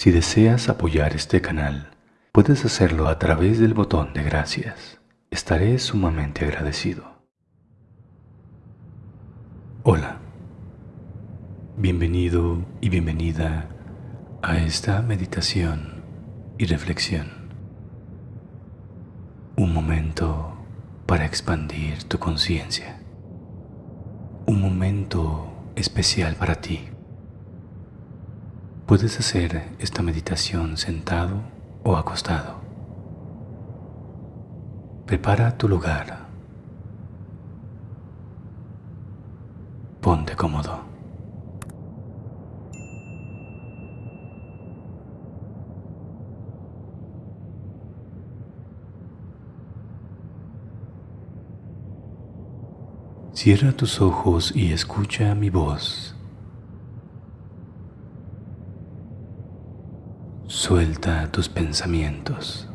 Si deseas apoyar este canal, puedes hacerlo a través del botón de gracias. Estaré sumamente agradecido. Hola, bienvenido y bienvenida a esta meditación y reflexión. Un momento para expandir tu conciencia. Un momento especial para ti. Puedes hacer esta meditación sentado o acostado. Prepara tu lugar. Ponte cómodo. Cierra tus ojos y escucha mi voz. Suelta tus pensamientos.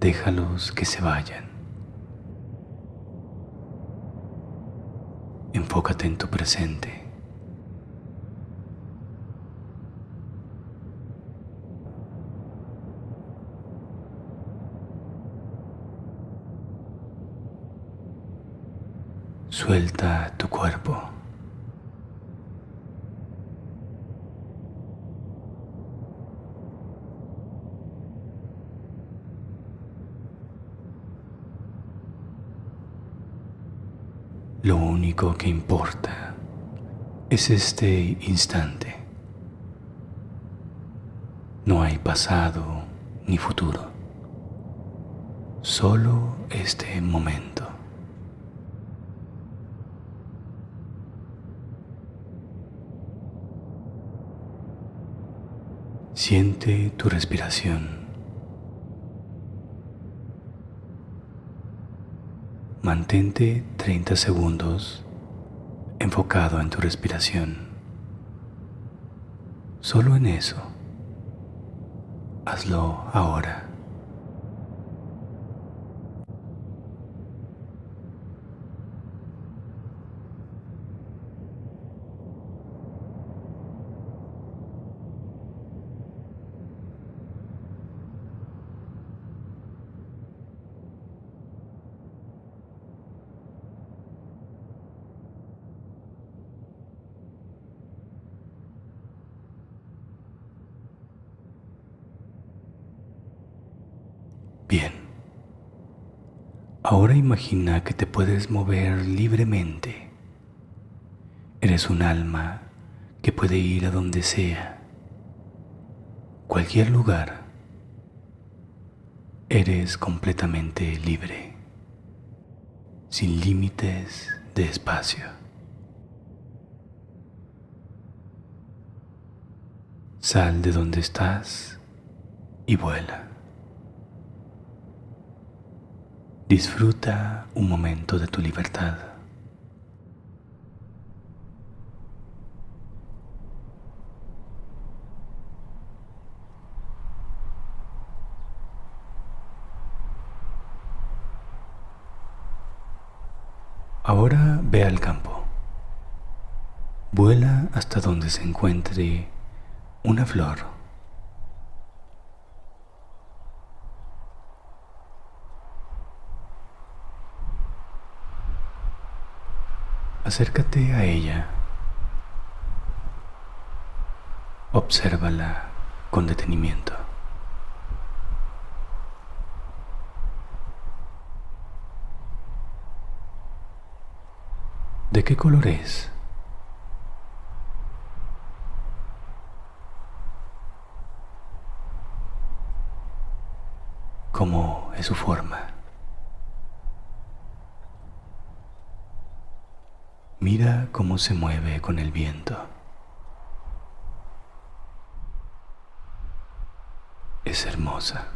Déjalos que se vayan. Enfócate en tu presente. Suelta tu cuerpo. Lo único que importa es este instante. No hay pasado ni futuro, solo este momento. Siente tu respiración. Mantente 30 segundos enfocado en tu respiración. Solo en eso. Hazlo ahora. Bien. Ahora imagina que te puedes mover libremente. Eres un alma que puede ir a donde sea, cualquier lugar. Eres completamente libre, sin límites de espacio. Sal de donde estás y vuela. Disfruta un momento de tu libertad. Ahora ve al campo. Vuela hasta donde se encuentre una flor Acércate a ella. Obsérvala con detenimiento. ¿De qué color es? ¿Cómo es su forma? Mira cómo se mueve con el viento. Es hermosa.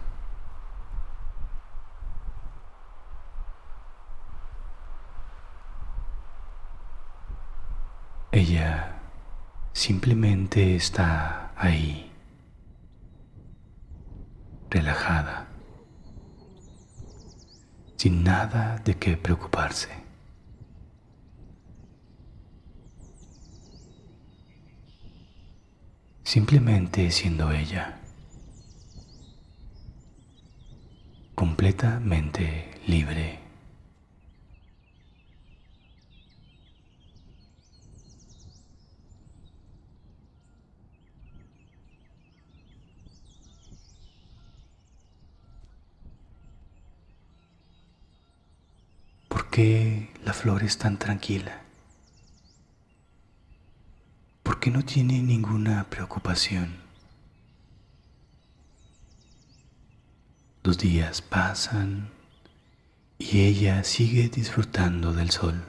Ella simplemente está ahí, relajada, sin nada de qué preocuparse. Simplemente siendo ella, completamente libre. ¿Por qué la flor es tan tranquila? Porque no tiene ninguna preocupación. Los días pasan y ella sigue disfrutando del sol.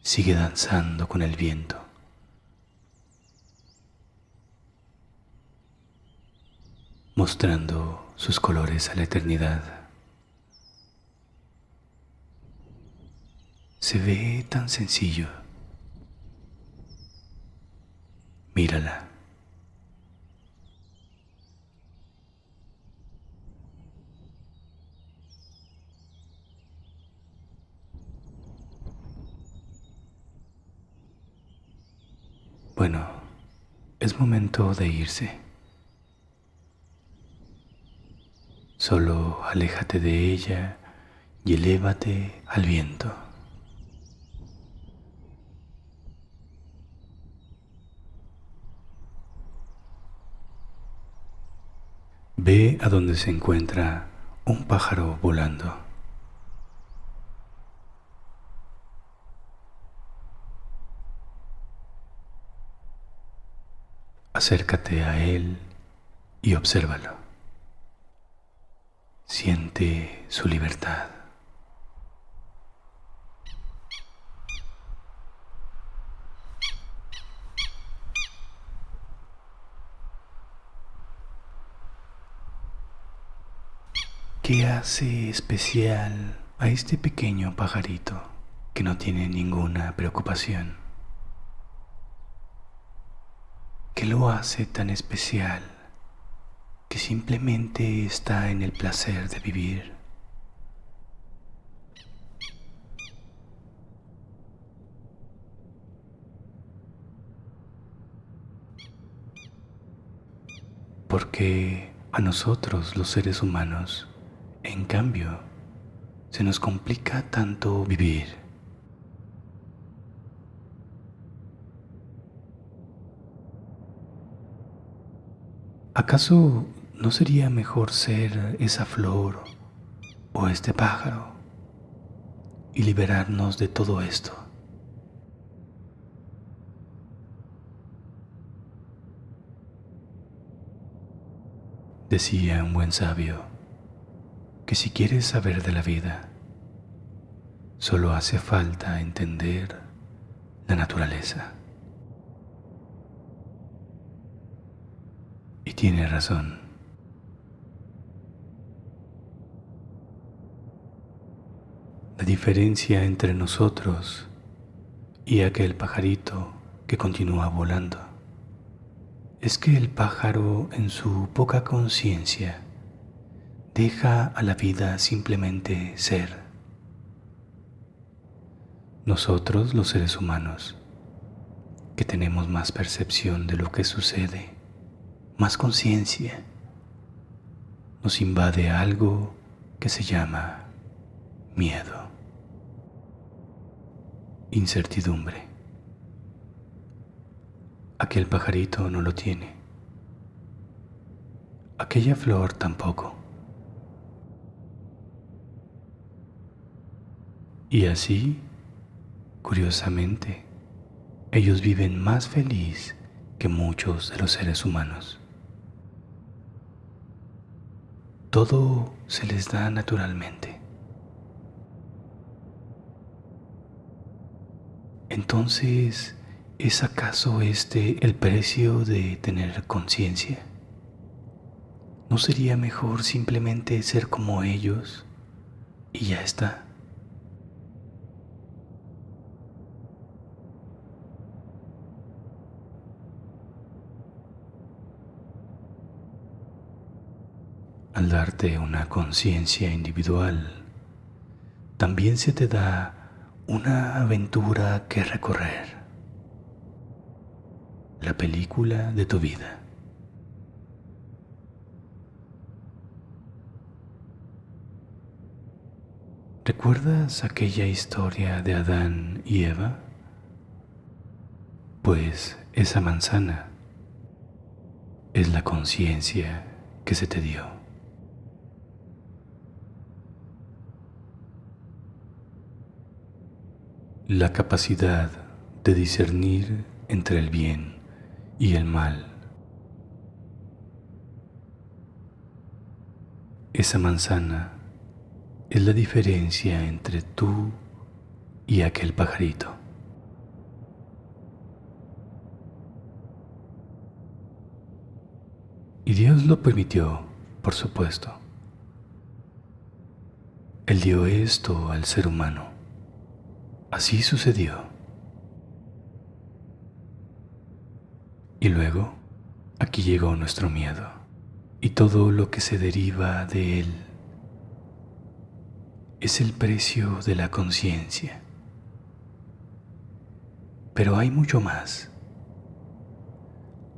Sigue danzando con el viento. mostrando sus colores a la eternidad. Se ve tan sencillo. Mírala. Bueno, es momento de irse. Solo aléjate de ella y elévate al viento. Ve a donde se encuentra un pájaro volando. Acércate a él y obsérvalo. Siente su libertad. ¿Qué hace especial a este pequeño pajarito que no tiene ninguna preocupación? ¿Qué lo hace tan especial que simplemente está en el placer de vivir? Porque a nosotros los seres humanos en cambio, se nos complica tanto vivir. ¿Acaso no sería mejor ser esa flor o este pájaro y liberarnos de todo esto? Decía un buen sabio, que si quieres saber de la vida, solo hace falta entender la naturaleza. Y tiene razón. La diferencia entre nosotros y aquel pajarito que continúa volando es que el pájaro en su poca conciencia Deja a la vida simplemente ser. Nosotros los seres humanos, que tenemos más percepción de lo que sucede, más conciencia, nos invade algo que se llama miedo, incertidumbre. Aquel pajarito no lo tiene, aquella flor tampoco. Y así, curiosamente, ellos viven más feliz que muchos de los seres humanos. Todo se les da naturalmente. Entonces, ¿es acaso este el precio de tener conciencia? ¿No sería mejor simplemente ser como ellos y ya está? Al darte una conciencia individual, también se te da una aventura que recorrer. la película de tu vida. ¿Recuerdas aquella historia de Adán y Eva? Pues esa manzana es la conciencia que se te dio. La capacidad de discernir entre el bien y el mal. Esa manzana es la diferencia entre tú y aquel pajarito. Y Dios lo permitió, por supuesto. Él dio esto al ser humano. Así sucedió. Y luego, aquí llegó nuestro miedo y todo lo que se deriva de él. Es el precio de la conciencia. Pero hay mucho más.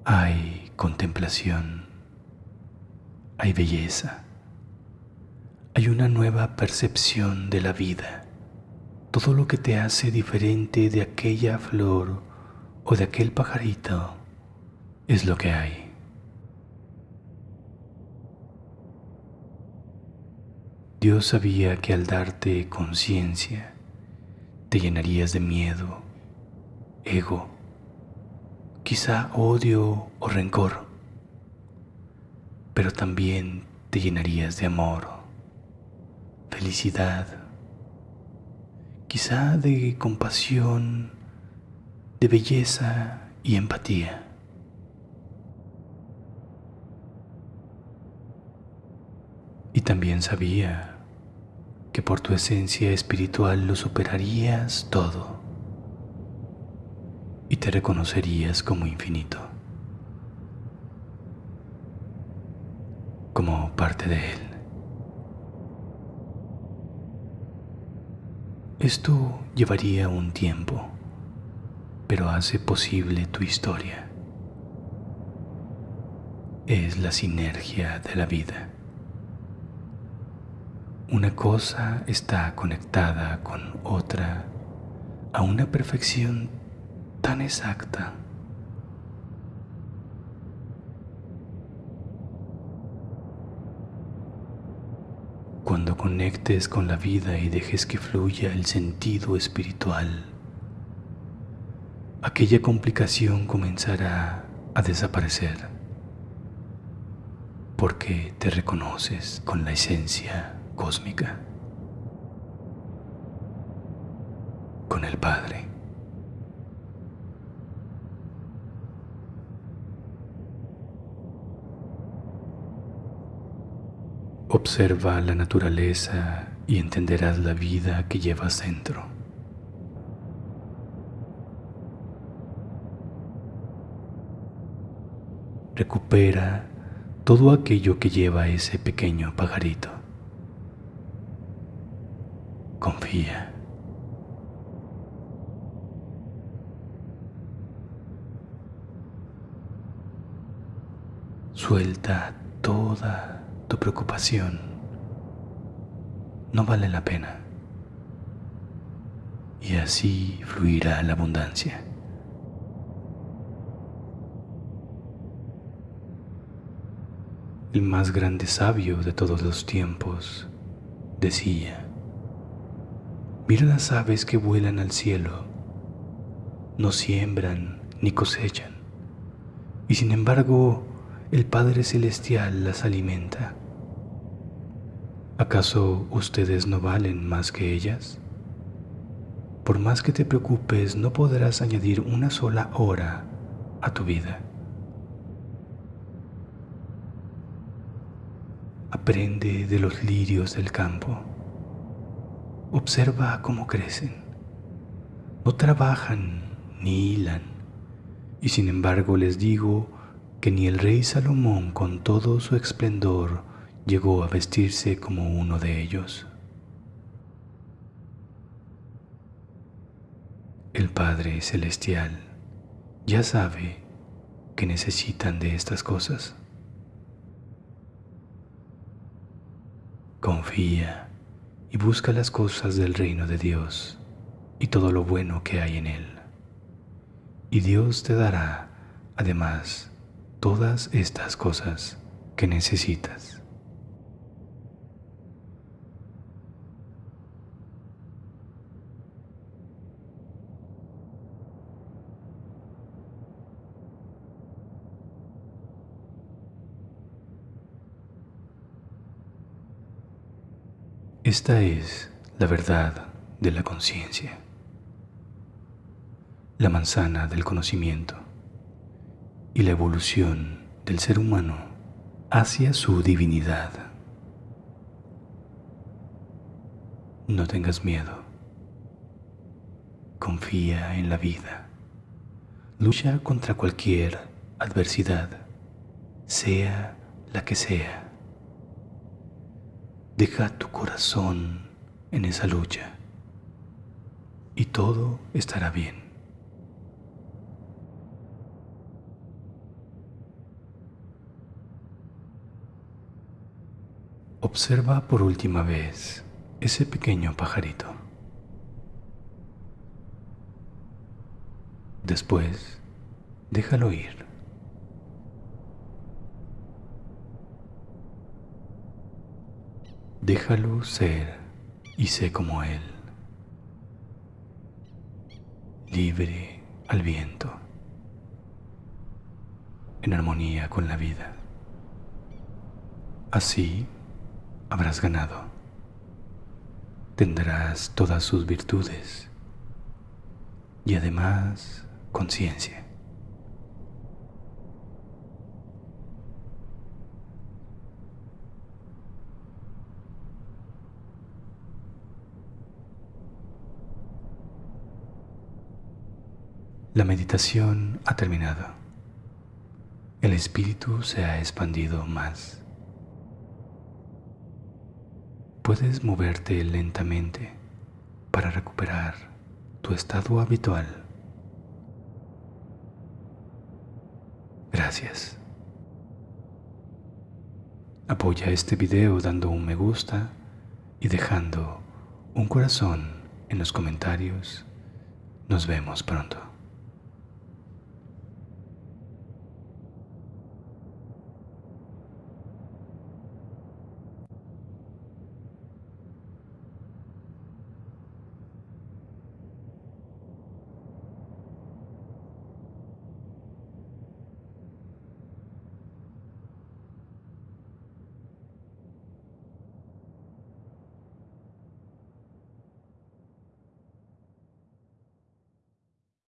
Hay contemplación hay belleza, hay una nueva percepción de la vida, todo lo que te hace diferente de aquella flor o de aquel pajarito es lo que hay. Dios sabía que al darte conciencia te llenarías de miedo, ego, quizá odio o rencor pero también te llenarías de amor, felicidad, quizá de compasión, de belleza y empatía. Y también sabía que por tu esencia espiritual lo superarías todo y te reconocerías como infinito. como parte de Él. Esto llevaría un tiempo, pero hace posible tu historia. Es la sinergia de la vida. Una cosa está conectada con otra a una perfección tan exacta conectes con la vida y dejes que fluya el sentido espiritual, aquella complicación comenzará a desaparecer porque te reconoces con la esencia cósmica, con el Padre. Observa la naturaleza y entenderás la vida que llevas dentro. Recupera todo aquello que lleva ese pequeño pajarito. Confía. Suelta toda tu preocupación no vale la pena. Y así fluirá la abundancia. El más grande sabio de todos los tiempos decía, mira las aves que vuelan al cielo, no siembran ni cosechan, y sin embargo el Padre Celestial las alimenta. ¿Acaso ustedes no valen más que ellas? Por más que te preocupes, no podrás añadir una sola hora a tu vida. Aprende de los lirios del campo. Observa cómo crecen. No trabajan ni hilan. Y sin embargo les digo que ni el rey Salomón con todo su esplendor llegó a vestirse como uno de ellos. El Padre Celestial ya sabe que necesitan de estas cosas. Confía y busca las cosas del reino de Dios y todo lo bueno que hay en él. Y Dios te dará, además, todas estas cosas que necesitas. Esta es la verdad de la conciencia, la manzana del conocimiento y la evolución del ser humano hacia su divinidad. No tengas miedo. Confía en la vida. Lucha contra cualquier adversidad, sea la que sea. Deja tu corazón en esa lucha y todo estará bien. Observa por última vez ese pequeño pajarito. Después, déjalo ir. Déjalo ser y sé como Él, libre al viento, en armonía con la vida. Así habrás ganado, tendrás todas sus virtudes y además conciencia. La meditación ha terminado. El espíritu se ha expandido más. Puedes moverte lentamente para recuperar tu estado habitual. Gracias. Apoya este video dando un me gusta y dejando un corazón en los comentarios. Nos vemos pronto.